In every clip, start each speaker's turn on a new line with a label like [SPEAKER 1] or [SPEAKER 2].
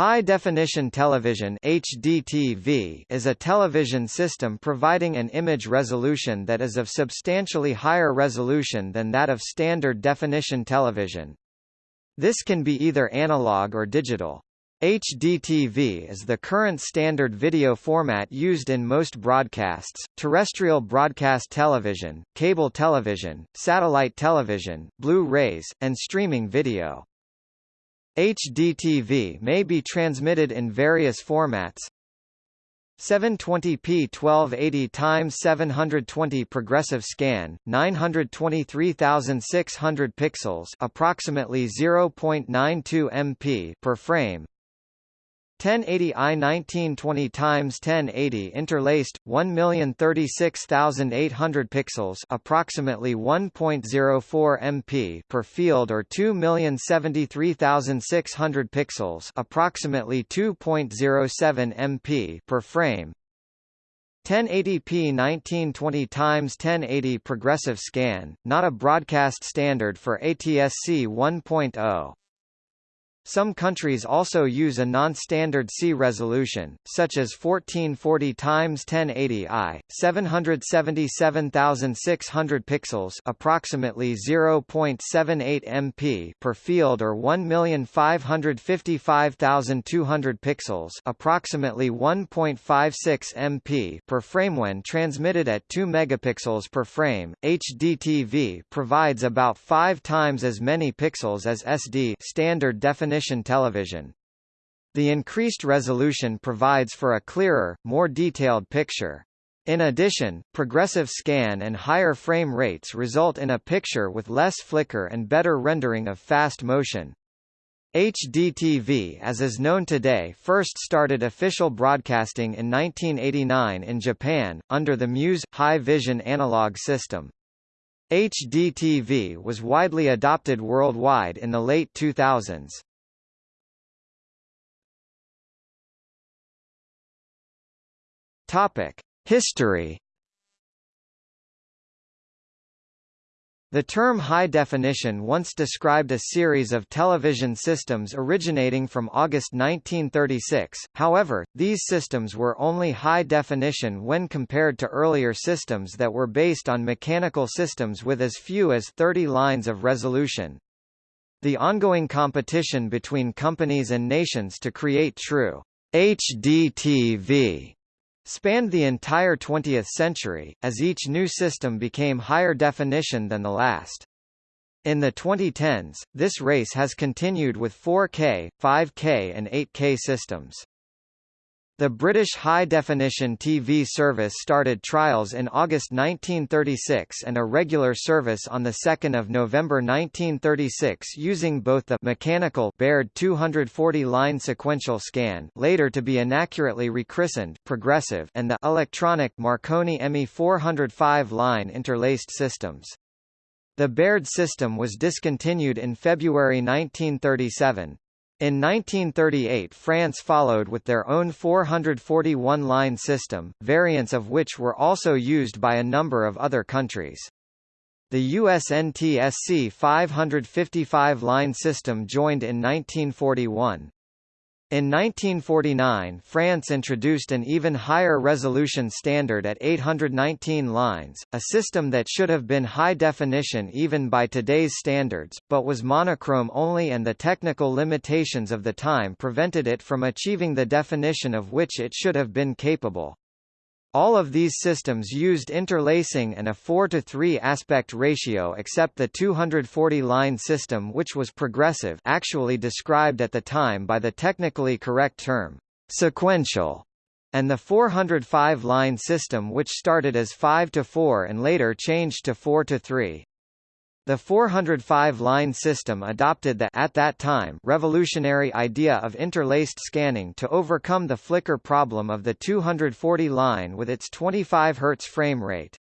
[SPEAKER 1] High-definition television HDTV is a television system providing an image resolution that is of substantially higher resolution than that of standard definition television. This can be either analog or digital. HDTV is the current standard video format used in most broadcasts, terrestrial broadcast television, cable television, satellite television, Blu-rays, and streaming video. HDTV may be transmitted in various formats. 720p 1280 x 720 progressive scan 923600 pixels approximately 0.92 MP per frame 1080 i 1920 times 1080 interlaced 1036800 pixels approximately 1.04 MP per field or 2073600 pixels approximately 2.07 MP per frame. 1080p 1920 x 1080 progressive scan not a broadcast standard for ATSC 1.0 some countries also use a non-standard C resolution, such as 1440 x 1080i, 777,600 pixels, approximately 0.78 MP per field or 1,555,200 pixels, approximately 1.56 MP per frame when transmitted at 2 megapixels per frame. HDTV provides about 5 times as many pixels as SD standard definition definition television. The increased resolution provides for a clearer, more detailed picture. In addition, progressive scan and higher frame rates result in a picture with less flicker and better rendering of fast motion. HDTV as is known today first started official broadcasting in 1989 in Japan, under the Muse, High Vision analog system. HDTV was widely adopted worldwide in the late 2000s. Topic: History. The term high definition once described a series of television systems originating from August 1936, however, these systems were only high definition when compared to earlier systems that were based on mechanical systems with as few as 30 lines of resolution. The ongoing competition between companies and nations to create true HDTV spanned the entire 20th century, as each new system became higher definition than the last. In the 2010s, this race has continued with 4K, 5K and 8K systems. The British High Definition TV service started trials in August 1936 and a regular service on 2 November 1936 using both the mechanical Baird 240-line sequential scan later to be inaccurately rechristened progressive and the electronic Marconi ME 405-line interlaced systems. The Baird system was discontinued in February 1937. In 1938 France followed with their own 441-line system, variants of which were also used by a number of other countries. The US NTSC 555-line system joined in 1941. In 1949 France introduced an even higher resolution standard at 819 lines, a system that should have been high definition even by today's standards, but was monochrome only and the technical limitations of the time prevented it from achieving the definition of which it should have been capable. All of these systems used interlacing and a 4 to 3 aspect ratio except the 240-line system which was progressive actually described at the time by the technically correct term, sequential, and the 405-line system which started as 5 to 4 and later changed to 4 to 3. The 405-line system adopted the at that time revolutionary idea of interlaced scanning to overcome the flicker problem of the 240-line with its 25 Hz frame rate.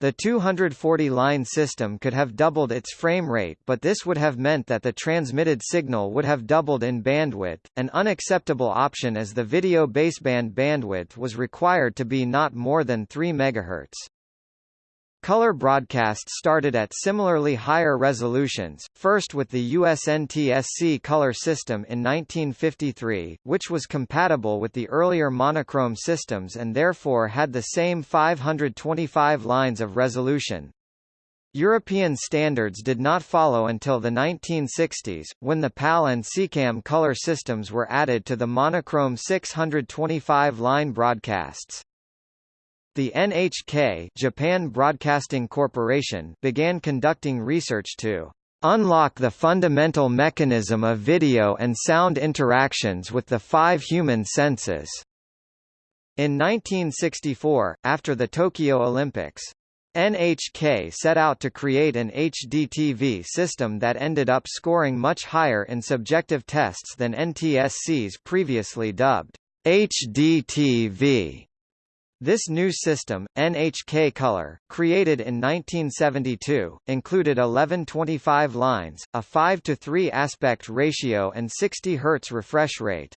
[SPEAKER 1] The 240-line system could have doubled its frame rate but this would have meant that the transmitted signal would have doubled in bandwidth, an unacceptable option as the video baseband bandwidth was required to be not more than 3 MHz. Color broadcasts started at similarly higher resolutions, first with the USNTSC color system in 1953, which was compatible with the earlier monochrome systems and therefore had the same 525 lines of resolution. European standards did not follow until the 1960s, when the PAL and SECAM color systems were added to the monochrome 625-line broadcasts. The NHK Japan Broadcasting Corporation began conducting research to unlock the fundamental mechanism of video and sound interactions with the five human senses. In 1964, after the Tokyo Olympics, NHK set out to create an HDTV system that ended up scoring much higher in subjective tests than NTSC's previously dubbed HDTV. This new system, NHK Color, created in 1972, included 1125 lines, a 5 to 3 aspect ratio and 60 Hz refresh rate.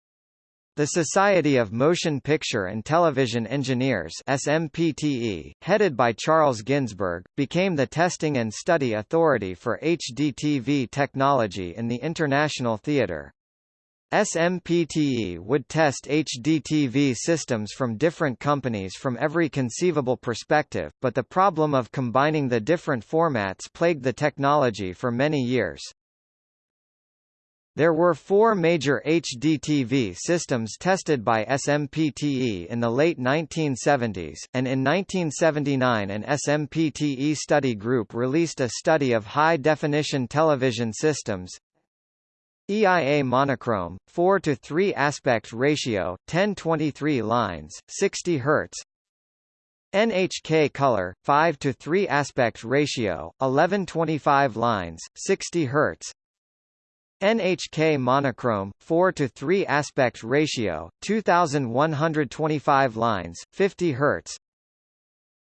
[SPEAKER 1] The Society of Motion Picture and Television Engineers SMPTE, headed by Charles Ginsburg, became the testing and study authority for HDTV technology in the international theater. SMPTE would test HDTV systems from different companies from every conceivable perspective, but the problem of combining the different formats plagued the technology for many years. There were four major HDTV systems tested by SMPTE in the late 1970s, and in 1979 an SMPTE study group released a study of high-definition television systems, EIA monochrome, 4 to 3 aspect ratio, 1023 lines, 60 Hz. NHK color, 5 to 3 aspect ratio, 1125 lines, 60 Hz. NHK monochrome, 4 to 3 aspect ratio, 2125 lines, 50 Hz.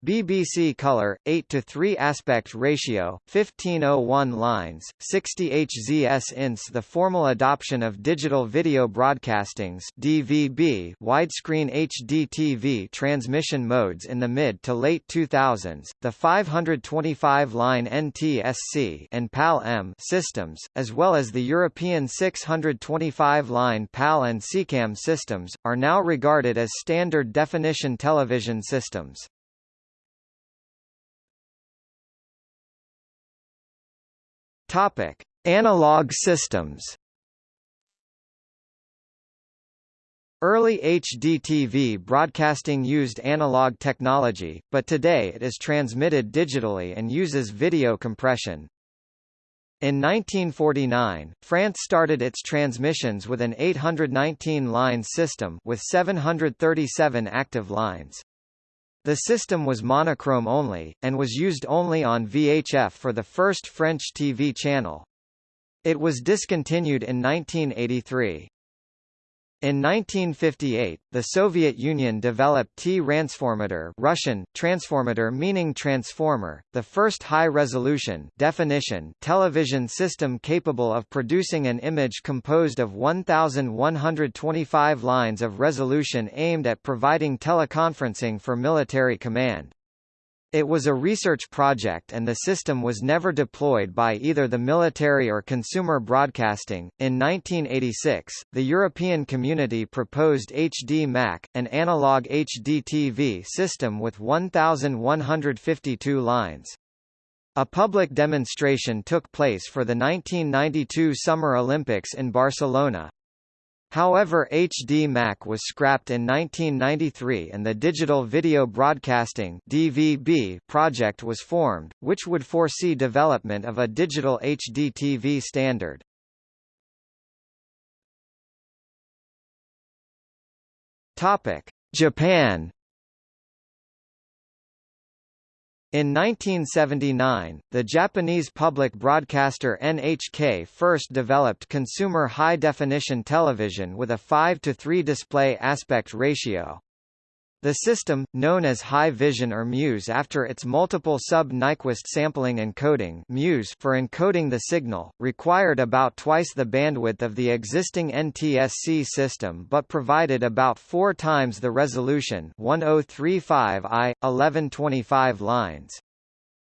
[SPEAKER 1] BBC color 8 to 3 aspect ratio 1501 lines 60 HZS ints the formal adoption of digital video broadcastings DVB widescreen HDTV transmission modes in the mid to late 2000s the 525 line NTSC and PAL-M systems as well as the European 625 line PAL and SECAM systems are now regarded as standard definition television systems Topic: Analog systems. Early HDTV broadcasting used analog technology, but today it is transmitted digitally and uses video compression. In 1949, France started its transmissions with an 819-line system with 737 active lines. The system was monochrome only, and was used only on VHF for the first French TV channel. It was discontinued in 1983. In 1958, the Soviet Union developed T-Ransformator Russian, transformator meaning transformer, the first high-resolution definition television system capable of producing an image composed of 1,125 lines of resolution aimed at providing teleconferencing for military command. It was a research project and the system was never deployed by either the military or consumer broadcasting. In 1986, the European Community proposed HD MAC, an analog HDTV system with 1,152 lines. A public demonstration took place for the 1992 Summer Olympics in Barcelona. However HD Mac was scrapped in 1993 and the Digital Video Broadcasting DVB project was formed, which would foresee development of a digital HD TV standard. Japan In 1979, the Japanese public broadcaster NHK first developed consumer high-definition television with a 5 to 3 display aspect ratio. The system, known as High Vision or MUSE after its multiple sub-Nyquist sampling encoding MUSE for encoding the signal, required about twice the bandwidth of the existing NTSC system but provided about four times the resolution 1035i, 1125 lines.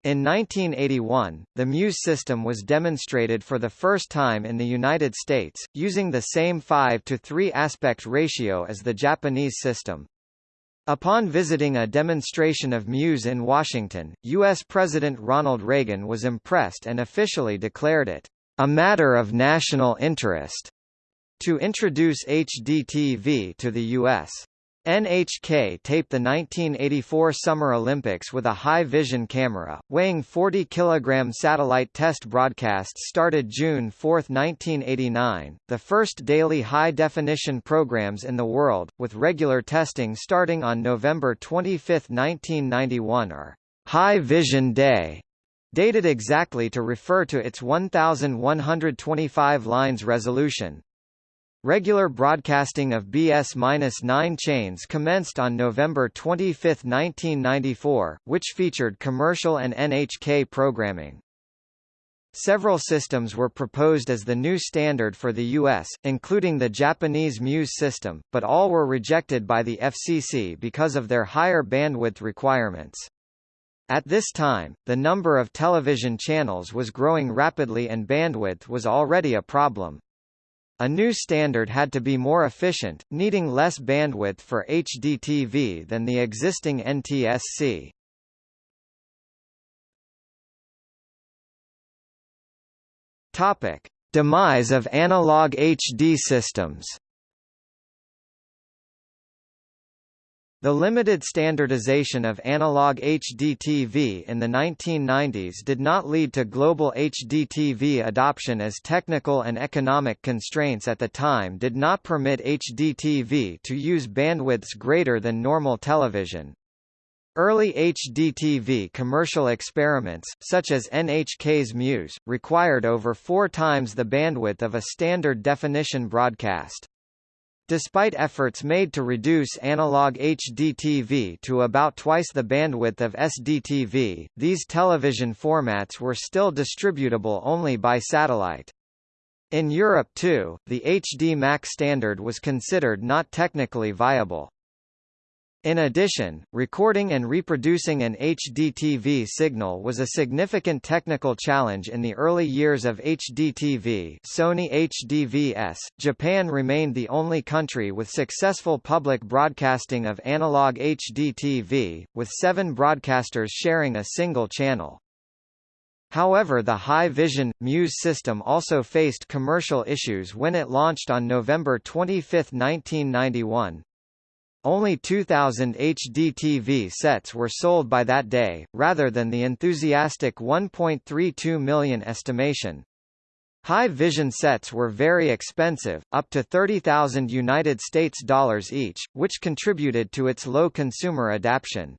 [SPEAKER 1] In 1981, the Muse system was demonstrated for the first time in the United States, using the same 5 to 3 aspect ratio as the Japanese system. Upon visiting a demonstration of Muse in Washington, U.S. President Ronald Reagan was impressed and officially declared it, "...a matter of national interest," to introduce HDTV to the U.S. NHK taped the 1984 Summer Olympics with a high-vision camera, weighing 40 kg. Satellite test broadcasts started June 4, 1989, the first daily high-definition programs in the world, with regular testing starting on November 25, 1991 or High Vision Day, dated exactly to refer to its 1125 lines resolution. Regular broadcasting of BS-9 chains commenced on November 25, 1994, which featured commercial and NHK programming. Several systems were proposed as the new standard for the U.S., including the Japanese Muse system, but all were rejected by the FCC because of their higher bandwidth requirements. At this time, the number of television channels was growing rapidly and bandwidth was already a problem. A new standard had to be more efficient, needing less bandwidth for HDTV than the existing NTSC. Topic: Demise of analog HD systems. The limited standardization of analog HDTV in the 1990s did not lead to global HDTV adoption as technical and economic constraints at the time did not permit HDTV to use bandwidths greater than normal television. Early HDTV commercial experiments, such as NHK's Muse, required over four times the bandwidth of a standard definition broadcast. Despite efforts made to reduce analog HDTV to about twice the bandwidth of SDTV, these television formats were still distributable only by satellite. In Europe too, the HD MAC standard was considered not technically viable. In addition, recording and reproducing an HDTV signal was a significant technical challenge in the early years of HDTV Sony HDVS. Japan remained the only country with successful public broadcasting of analog HDTV, with seven broadcasters sharing a single channel. However the High Vision, Muse system also faced commercial issues when it launched on November 25, 1991. Only 2,000 HDTV sets were sold by that day, rather than the enthusiastic 1.32 million estimation. High vision sets were very expensive, up to 30,000 United States dollars each, which contributed to its low consumer adaptation.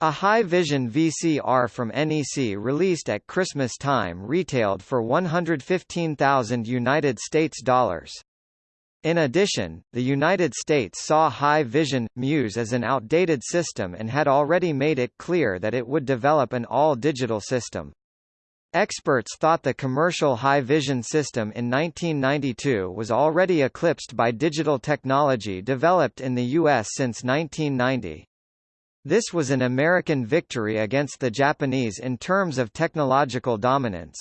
[SPEAKER 1] A high vision VCR from NEC released at Christmas time retailed for 115,000 United States dollars. In addition, the United States saw high vision, Muse as an outdated system and had already made it clear that it would develop an all-digital system. Experts thought the commercial high vision system in 1992 was already eclipsed by digital technology developed in the U.S. since 1990. This was an American victory against the Japanese in terms of technological dominance.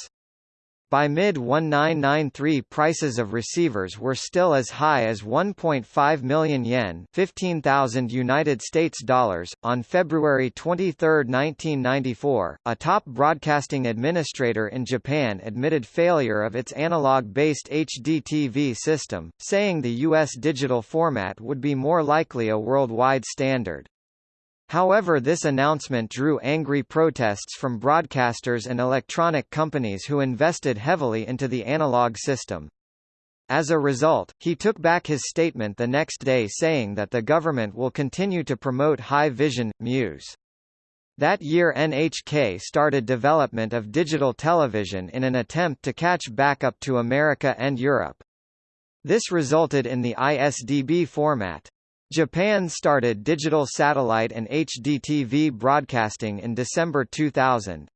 [SPEAKER 1] By mid-1993 prices of receivers were still as high as 1.5 million yen, 15,000 United States dollars. On February 23, 1994, a top broadcasting administrator in Japan admitted failure of its analog-based HDTV system, saying the US digital format would be more likely a worldwide standard. However this announcement drew angry protests from broadcasters and electronic companies who invested heavily into the analog system. As a result, he took back his statement the next day saying that the government will continue to promote high vision, Muse. That year NHK started development of digital television in an attempt to catch back up to America and Europe. This resulted in the ISDB format. Japan started digital satellite and HDTV broadcasting in December 2000.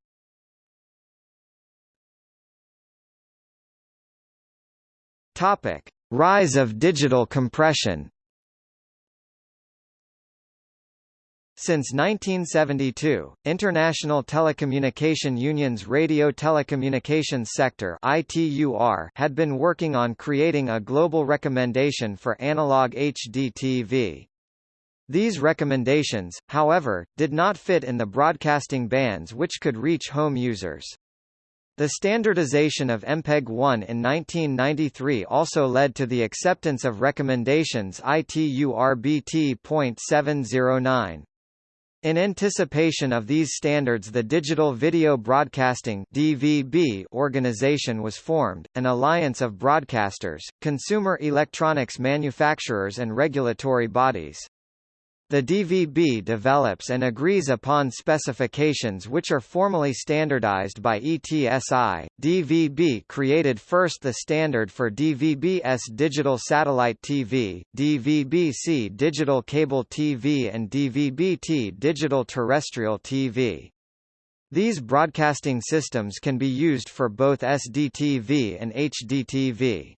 [SPEAKER 1] Topic: Rise of digital compression. Since 1972, International Telecommunication Union's Radio Telecommunications Sector (ITUR) had been working on creating a global recommendation for analog HDTV. These recommendations, however, did not fit in the broadcasting bands which could reach home users. The standardization of MPEG-1 in 1993 also led to the acceptance of recommendations ITUR-BT.709. In anticipation of these standards the Digital Video Broadcasting DVB organization was formed, an alliance of broadcasters, consumer electronics manufacturers and regulatory bodies. The DVB develops and agrees upon specifications which are formally standardized by ETSI. DVB created first the standard for DVB-S digital satellite TV, DVB-C digital cable TV and DVB-T digital terrestrial TV. These broadcasting systems can be used for both SDTV and HDTV.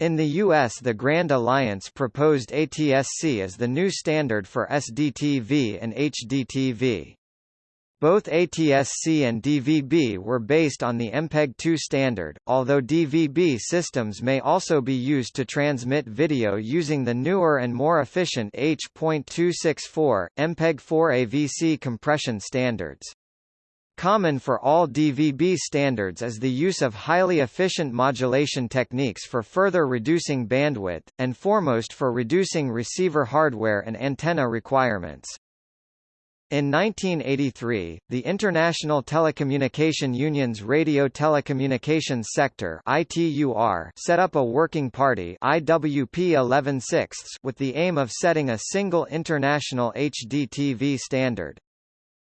[SPEAKER 1] In the U.S. the Grand Alliance proposed ATSC as the new standard for SDTV and HDTV. Both ATSC and DVB were based on the MPEG-2 standard, although DVB systems may also be used to transmit video using the newer and more efficient H.264, MPEG-4 AVC compression standards. Common for all DVB standards is the use of highly efficient modulation techniques for further reducing bandwidth, and foremost for reducing receiver hardware and antenna requirements. In 1983, the International Telecommunication Union's Radio Telecommunications Sector (ITUR) set up a working party IWP 11 with the aim of setting a single international HDTV standard.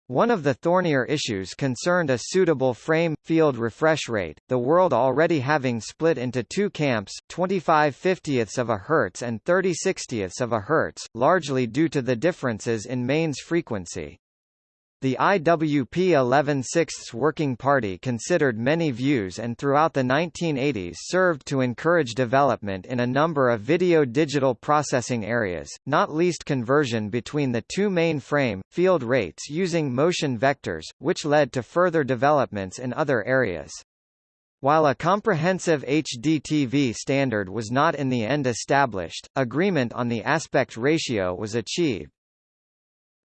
[SPEAKER 1] One of the thornier issues concerned a suitable frame field refresh rate, the world already having split into two camps, 25 50ths of a hertz and 30 60ths of a hertz, largely due to the differences in mains frequency. The IWP 11 Sixths Working Party considered many views and throughout the 1980s served to encourage development in a number of video-digital processing areas, not least conversion between the two main frame, field rates using motion vectors, which led to further developments in other areas. While a comprehensive HDTV standard was not in the end established, agreement on the aspect ratio was achieved.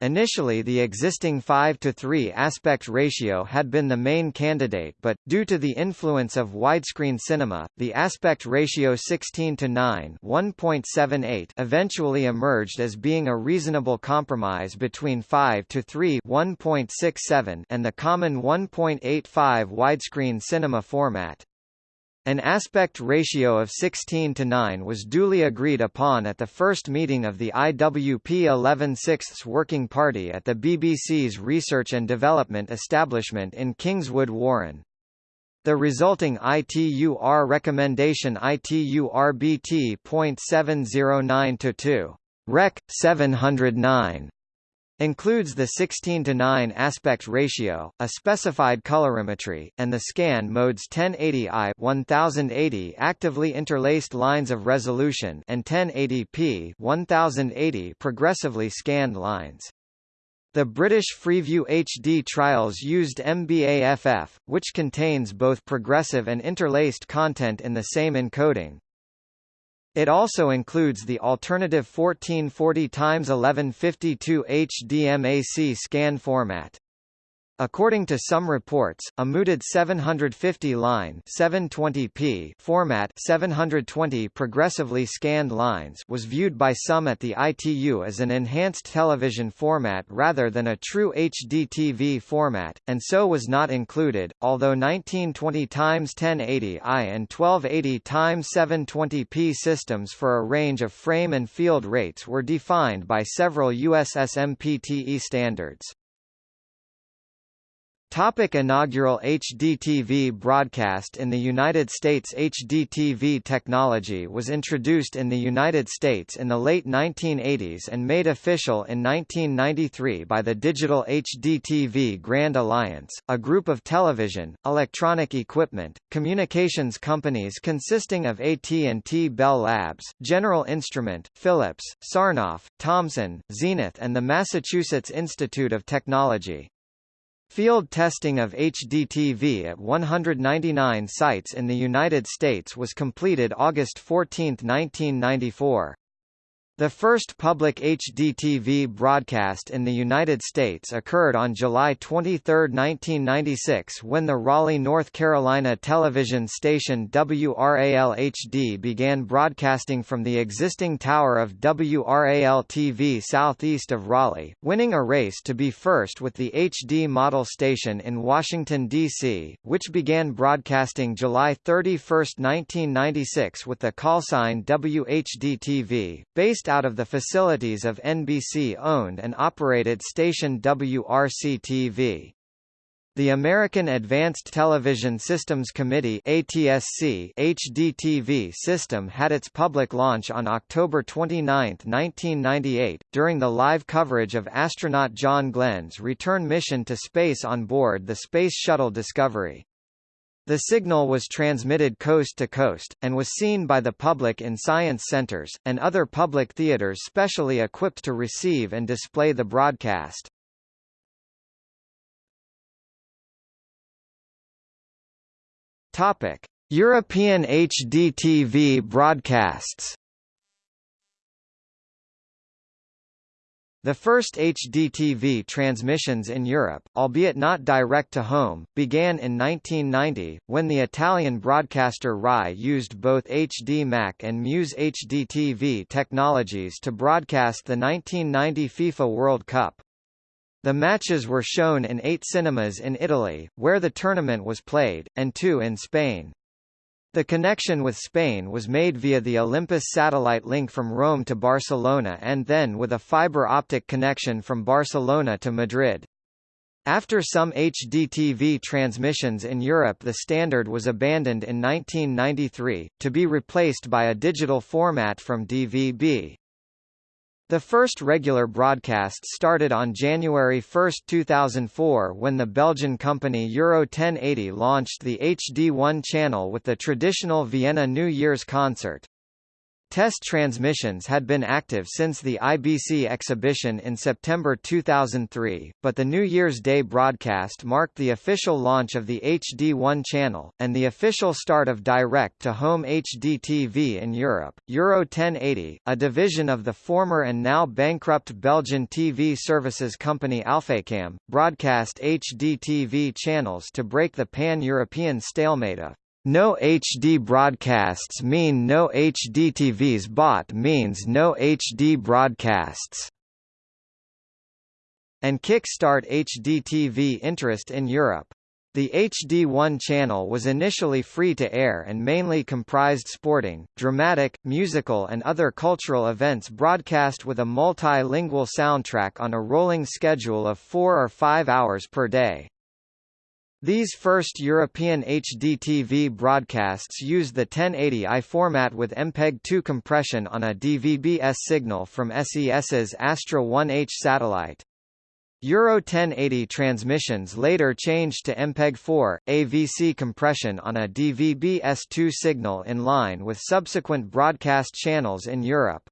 [SPEAKER 1] Initially the existing 5 to 3 aspect ratio had been the main candidate but, due to the influence of widescreen cinema, the aspect ratio 16 to 9 1.78 eventually emerged as being a reasonable compromise between 5 to 3 1.67 and the common 1.85 widescreen cinema format. An aspect ratio of 16 to 9 was duly agreed upon at the first meeting of the IWP 11 Sixths Working Party at the BBC's Research and Development Establishment in Kingswood Warren. The resulting ITUR recommendation ITUR-BT.709-2. Rec. 709 includes the 16 to 9 aspect ratio, a specified colorimetry, and the scan modes 1080i 1080 actively interlaced lines of resolution and 1080p 1080 progressively scanned lines. The British Freeview HD trials used MBAFF, which contains both progressive and interlaced content in the same encoding, it also includes the alternative 1440 x 1152 HDMAC scan format. According to some reports, a mooted 750-line 720p format 720 progressively scanned lines was viewed by some at the ITU as an enhanced television format rather than a true HDTV format, and so was not included, although 1920x1080i and 1280x720p systems for a range of frame and field rates were defined by several US SMPTE standards. Topic inaugural HDTV broadcast In the United States HDTV technology was introduced in the United States in the late 1980s and made official in 1993 by the Digital HDTV Grand Alliance, a group of television, electronic equipment, communications companies consisting of AT&T Bell Labs, General Instrument, Philips, Sarnoff, Thomson, Zenith and the Massachusetts Institute of Technology. Field testing of HDTV at 199 sites in the United States was completed August 14, 1994. The first public HDTV broadcast in the United States occurred on July 23, 1996 when the Raleigh, North Carolina television station WRAL-HD began broadcasting from the existing tower of WRAL-TV southeast of Raleigh, winning a race to be first with the HD model station in Washington, D.C., which began broadcasting July 31, 1996 with the callsign WHD-TV, based out of the facilities of NBC-owned and operated station WRC-TV. The American Advanced Television Systems Committee ATSC HDTV system had its public launch on October 29, 1998, during the live coverage of astronaut John Glenn's return mission to space on board the Space Shuttle Discovery. The signal was transmitted coast to coast, and was seen by the public in science centers, and other public theaters specially equipped to receive and display the broadcast. European HDTV broadcasts The first HDTV transmissions in Europe, albeit not direct-to-home, began in 1990, when the Italian broadcaster RAI used both HD Mac and Muse HDTV technologies to broadcast the 1990 FIFA World Cup. The matches were shown in eight cinemas in Italy, where the tournament was played, and two in Spain. The connection with Spain was made via the Olympus satellite link from Rome to Barcelona and then with a fiber optic connection from Barcelona to Madrid. After some HDTV transmissions in Europe the standard was abandoned in 1993, to be replaced by a digital format from DVB. The first regular broadcast started on January 1, 2004 when the Belgian company Euro 1080 launched the HD1 channel with the traditional Vienna New Year's concert. Test transmissions had been active since the IBC exhibition in September 2003, but the New Year's Day broadcast marked the official launch of the HD1 channel, and the official start of direct-to-home HD TV in Europe. Euro 1080, a division of the former and now bankrupt Belgian TV services company Alfacam, broadcast HD TV channels to break the pan-European stalemate of no HD broadcasts mean no HD TVs bought means no HD broadcasts. And kickstart HD TV interest in Europe. The HD1 channel was initially free to air and mainly comprised sporting, dramatic, musical and other cultural events broadcast with a multilingual soundtrack on a rolling schedule of four or five hours per day. These first European HDTV broadcasts used the 1080i format with MPEG-2 compression on a DVB-S signal from SES's Astra 1H satellite. Euro 1080 transmissions later changed to MPEG-4, AVC compression on a DVB-S2 signal in line with subsequent broadcast channels in Europe.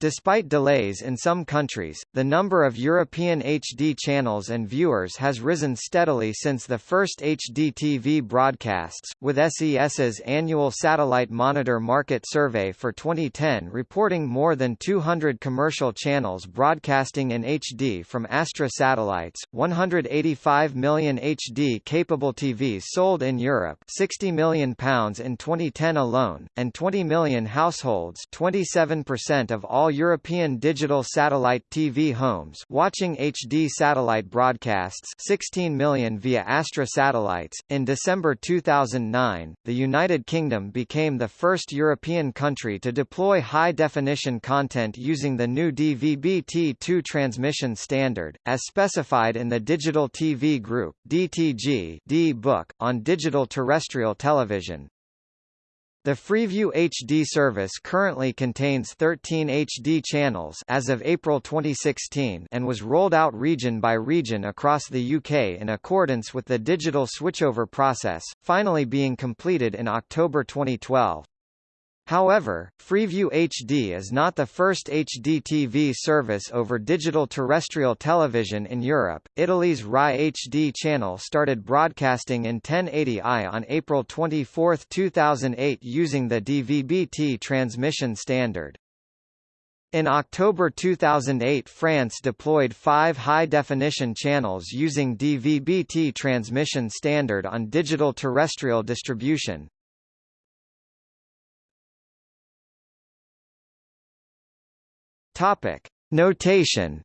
[SPEAKER 1] Despite delays in some countries, the number of European HD channels and viewers has risen steadily since the first HD TV broadcasts, with SES's annual Satellite Monitor Market Survey for 2010 reporting more than 200 commercial channels broadcasting in HD from Astra satellites, 185 million HD-capable TVs sold in Europe £60 million in 2010 alone, and 20 million households 27% of all European digital satellite TV homes watching HD satellite broadcasts 16 million via Astra satellites. In December 2009, the United Kingdom became the first European country to deploy high-definition content using the new DVB-T2 transmission standard, as specified in the Digital TV Group DTG D-Book, on digital terrestrial television. The Freeview HD service currently contains 13 HD channels as of April 2016 and was rolled out region by region across the UK in accordance with the digital switchover process, finally being completed in October 2012. However, Freeview HD is not the first HD TV service over digital terrestrial television in Europe. Italy's Rai HD channel started broadcasting in 1080i on April 24, 2008 using the DVB-T transmission standard. In October 2008 France deployed five high-definition channels using DVB-T transmission standard on digital terrestrial distribution. Topic: Notation.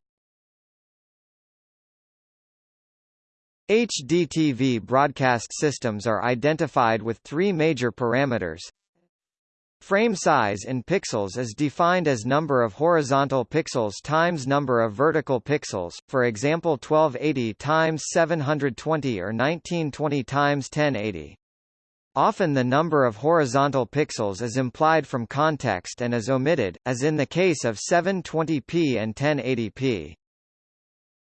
[SPEAKER 1] HDTV broadcast systems are identified with three major parameters. Frame size in pixels is defined as number of horizontal pixels times number of vertical pixels, for example 1280 times 720 or 1920 times 1080. Often the number of horizontal pixels is implied from context and is omitted, as in the case of 720p and 1080p.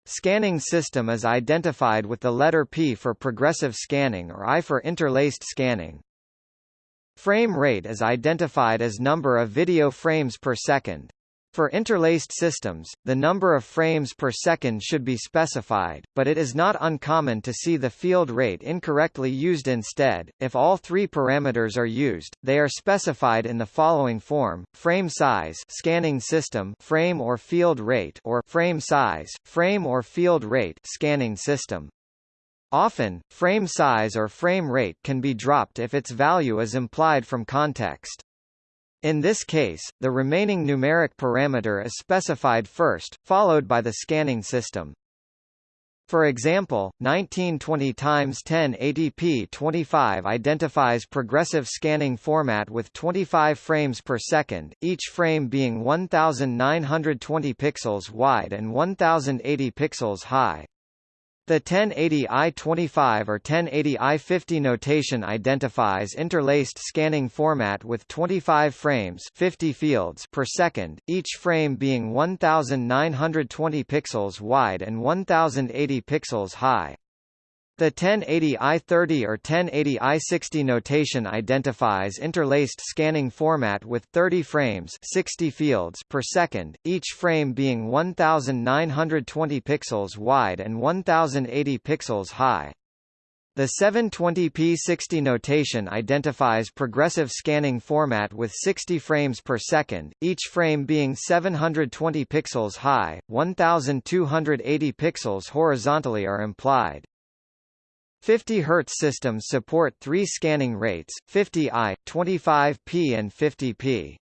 [SPEAKER 1] Scanning system is identified with the letter P for progressive scanning or I for interlaced scanning. Frame rate is identified as number of video frames per second. For interlaced systems, the number of frames per second should be specified, but it is not uncommon to see the field rate incorrectly used instead. If all three parameters are used, they are specified in the following form: frame size, scanning system, frame or field rate, or frame size, frame or field rate, scanning system. Often, frame size or frame rate can be dropped if its value is implied from context. In this case, the remaining numeric parameter is specified first, followed by the scanning system. For example, 1920 x 1080p 25 identifies progressive scanning format with 25 frames per second, each frame being 1920 pixels wide and 1080 pixels high. The 1080i25 or 1080i50 notation identifies interlaced scanning format with 25 frames 50 fields per second, each frame being 1920 pixels wide and 1080 pixels high. The 1080i30 or 1080i60 notation identifies interlaced scanning format with 30 frames 60 fields per second, each frame being 1920 pixels wide and 1080 pixels high. The 720p60 notation identifies progressive scanning format with 60 frames per second, each frame being 720 pixels high, 1280 pixels horizontally are implied. 50 Hz systems support three scanning rates, 50i, 25p and 50p.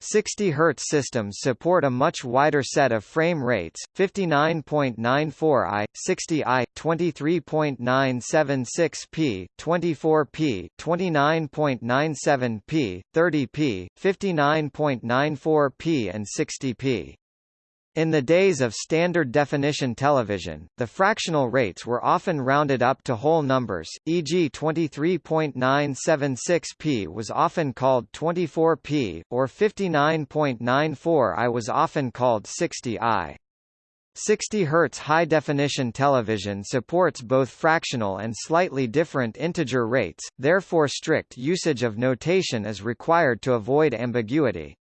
[SPEAKER 1] 60 Hz systems support a much wider set of frame rates, 59.94i, 60i, 23.976p, 24p, 29.97p, 30p, 59.94p and 60p. In the days of standard definition television, the fractional rates were often rounded up to whole numbers, e.g. 23.976p was often called 24p, or 59.94i was often called 60i. 60 Hz high-definition television supports both fractional and slightly different integer rates, therefore strict usage of notation is required to avoid ambiguity.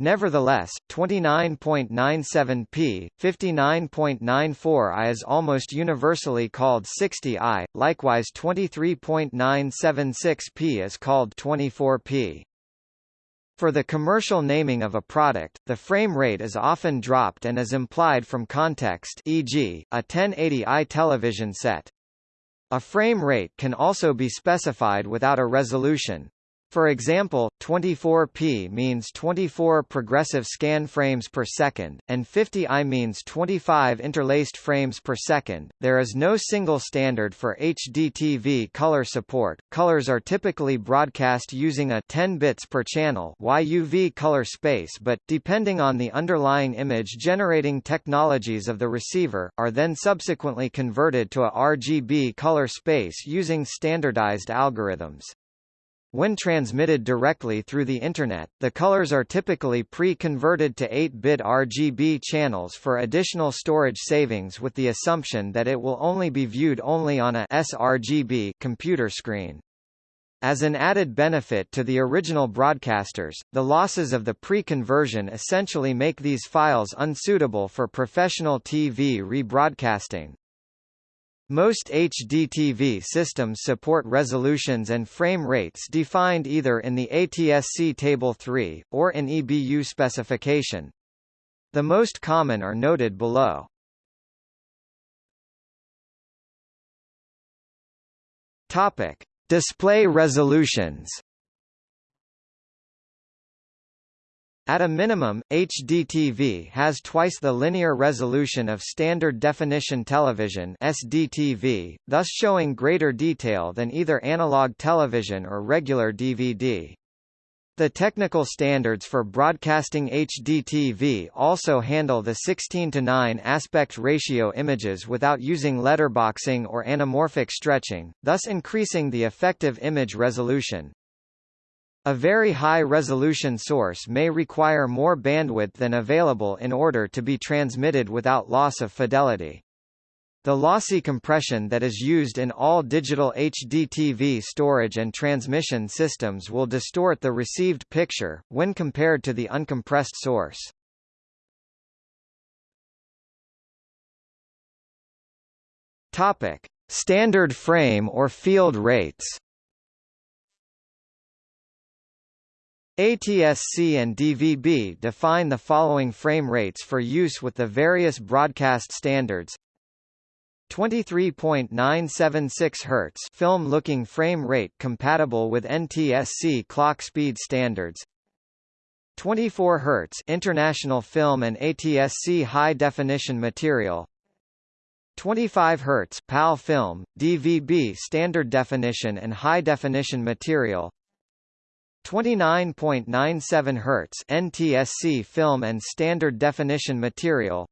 [SPEAKER 1] Nevertheless, 29.97p, 59.94i is almost universally called 60i, likewise 23.976p is called 24p. For the commercial naming of a product, the frame rate is often dropped and is implied from context e.g., a 1080i television set. A frame rate can also be specified without a resolution. For example, 24p means 24 progressive scan frames per second, and 50i means 25 interlaced frames per second. There is no single standard for HDTV color support. Colors are typically broadcast using a 10 bits per channel YUV color space but, depending on the underlying image generating technologies of the receiver, are then subsequently converted to a RGB color space using standardized algorithms. When transmitted directly through the Internet, the colors are typically pre-converted to 8-bit RGB channels for additional storage savings with the assumption that it will only be viewed only on a sRGB computer screen. As an added benefit to the original broadcasters, the losses of the pre-conversion essentially make these files unsuitable for professional TV rebroadcasting. Most HDTV systems support resolutions and frame rates defined either in the ATSC Table 3, or in EBU specification. The most common are noted below. Topic. Display resolutions At a minimum, HDTV has twice the linear resolution of standard definition television SDTV, thus showing greater detail than either analog television or regular DVD. The technical standards for broadcasting HDTV also handle the 16 to 9 aspect ratio images without using letterboxing or anamorphic stretching, thus increasing the effective image resolution. A very high-resolution source may require more bandwidth than available in order to be transmitted without loss of fidelity. The lossy compression that is used in all digital HDTV storage and transmission systems will distort the received picture, when compared to the uncompressed source. Topic. Standard frame or field rates ATSC and DVB define the following frame rates for use with the various broadcast standards. 23.976 Hz film looking frame rate compatible with NTSC clock speed standards. 24 Hz international film and ATSC high definition material. 25 Hz PAL film DVB standard definition and high definition material 29.97 Hz NTSC film and standard definition material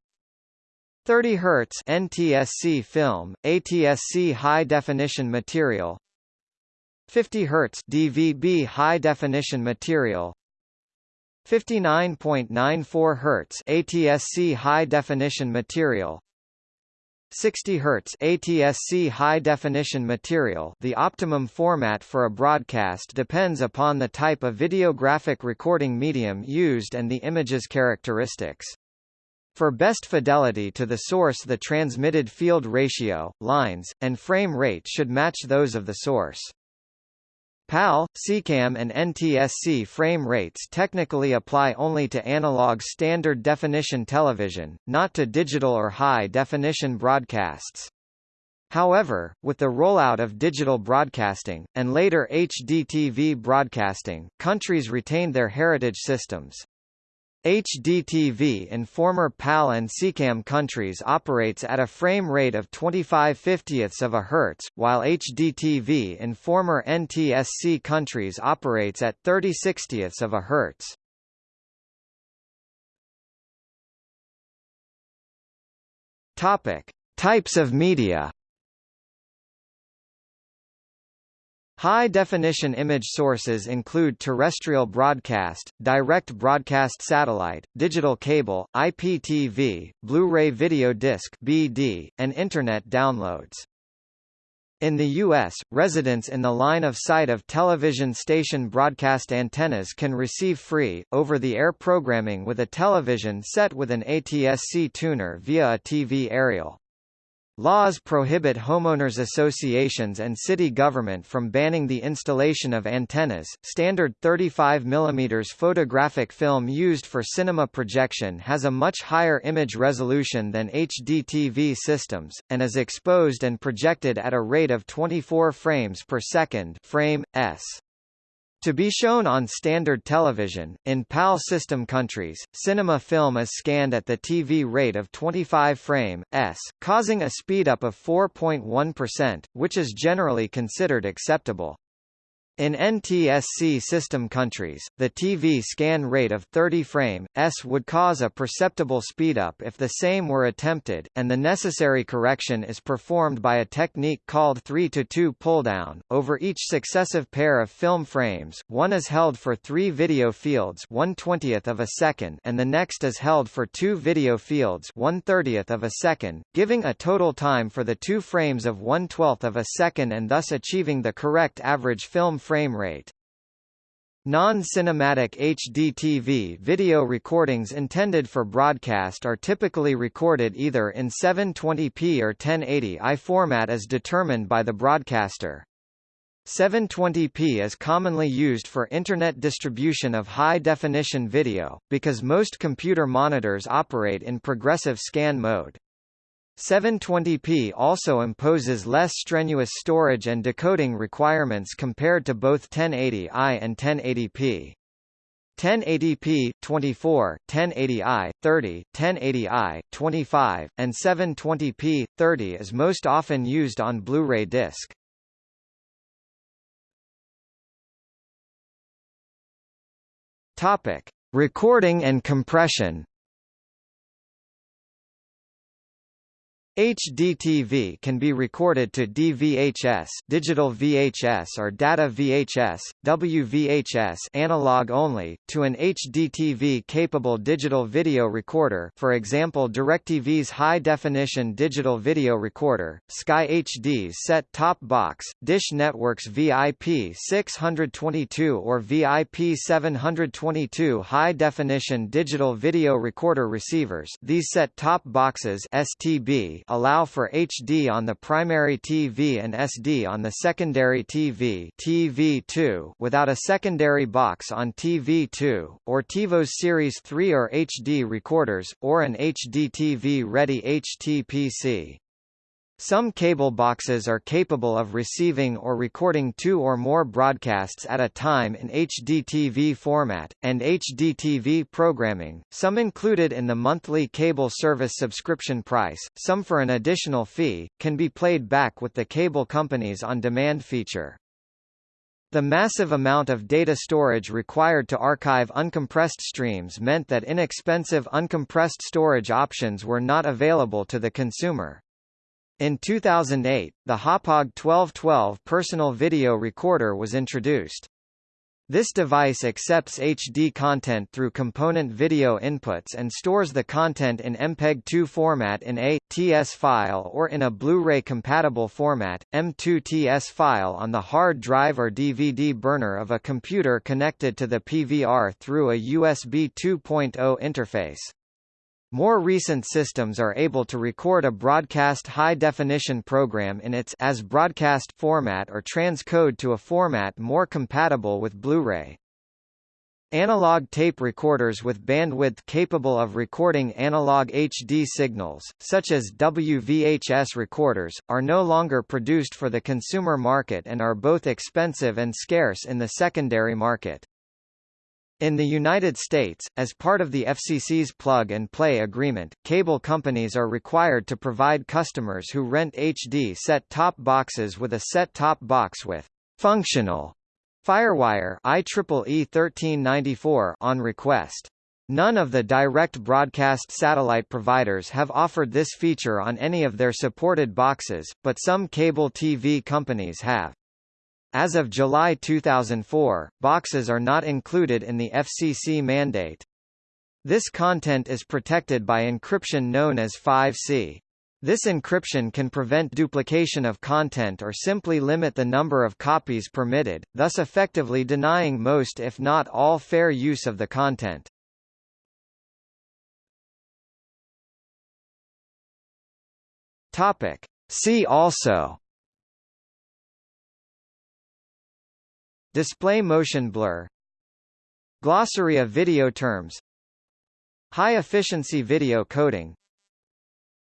[SPEAKER 1] 30 Hz NTSC film, ATSC high definition material 50 Hz DVB high definition material 59.94 Hz ATSC high definition material 60 Hz ATSC high definition material The optimum format for a broadcast depends upon the type of videographic recording medium used and the image's characteristics. For best fidelity to the source the transmitted field ratio, lines, and frame rate should match those of the source. PAL, SECAM and NTSC frame rates technically apply only to analog standard definition television, not to digital or high-definition broadcasts. However, with the rollout of digital broadcasting, and later HDTV broadcasting, countries retained their heritage systems. HDTV in former PAL and SECAM countries operates at a frame rate of 25 50ths of a hertz, while HDTV in former NTSC countries operates at 30 60ths of a hertz. Topic: Types of media High-definition image sources include terrestrial broadcast, direct broadcast satellite, digital cable, IPTV, Blu-ray video disc (BD), and Internet downloads. In the U.S., residents in the line of sight of television station broadcast antennas can receive free, over-the-air programming with a television set with an ATSC tuner via a TV aerial. Laws prohibit homeowners associations and city government from banning the installation of antennas. Standard 35 mm photographic film used for cinema projection has a much higher image resolution than HDTV systems, and is exposed and projected at a rate of 24 frames per second frame, s. To be shown on standard television, in PAL system countries, cinema film is scanned at the TV rate of 25 frame s, causing a speedup of 4.1%, which is generally considered acceptable. In NTSC system countries, the TV scan rate of 30 frame s would cause a perceptible speedup if the same were attempted, and the necessary correction is performed by a technique called 3 to 2 pulldown. Over each successive pair of film frames, one is held for 3 video fields 1/20th of a second and the next is held for 2 video fields 1/30th of a second, giving a total time for the two frames of 1/12th of a second and thus achieving the correct average film frame rate. Non-cinematic HDTV video recordings intended for broadcast are typically recorded either in 720p or 1080i format as determined by the broadcaster. 720p is commonly used for Internet distribution of high-definition video, because most computer monitors operate in progressive scan mode. 720p also imposes less strenuous storage and decoding requirements compared to both 1080i and 1080p. 1080p 24, 1080i 30, 1080i 25, and 720p 30 is most often used on Blu-ray disc. Topic: Recording and compression. HDTV can be recorded to DVHS, digital VHS or data VHS, WVHS analog only, to an HDTV capable digital video recorder for example DirecTV's high-definition digital video recorder, Sky HD's set-top box, Dish Network's VIP 622 or VIP 722 high-definition digital video recorder receivers. These set-top boxes STB allow for HD on the primary TV and SD on the secondary TV TV2 without a secondary box on TV2, or TiVo's Series 3 or HD recorders, or an HD TV-ready HTPC. Some cable boxes are capable of receiving or recording two or more broadcasts at a time in HDTV format, and HDTV programming, some included in the monthly cable service subscription price, some for an additional fee, can be played back with the cable company's on-demand feature. The massive amount of data storage required to archive uncompressed streams meant that inexpensive uncompressed storage options were not available to the consumer. In 2008, the Hauppauge 1212 personal video recorder was introduced. This device accepts HD content through component video inputs and stores the content in MPEG-2 format in a TS file or in a Blu-ray compatible format, M2 TS file on the hard drive or DVD burner of a computer connected to the PVR through a USB 2.0 interface. More recent systems are able to record a broadcast high-definition program in its as broadcast format or transcode to a format more compatible with Blu-ray. Analog tape recorders with bandwidth capable of recording analog HD signals, such as WVHS recorders, are no longer produced for the consumer market and are both expensive and scarce in the secondary market. In the United States, as part of the FCC's plug-and-play agreement, cable companies are required to provide customers who rent HD set-top boxes with a set-top box with functional FireWire IEEE 1394 on request. None of the direct broadcast satellite providers have offered this feature on any of their supported boxes, but some cable TV companies have. As of July 2004, boxes are not included in the FCC mandate. This content is protected by encryption known as 5C. This encryption can prevent duplication of content or simply limit the number of copies permitted, thus effectively denying most if not all fair use of the content. Topic. See also Display motion blur Glossary of video terms High-efficiency video coding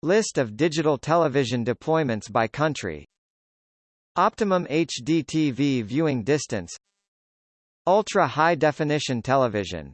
[SPEAKER 1] List of digital television deployments by country Optimum HD TV viewing distance Ultra high definition television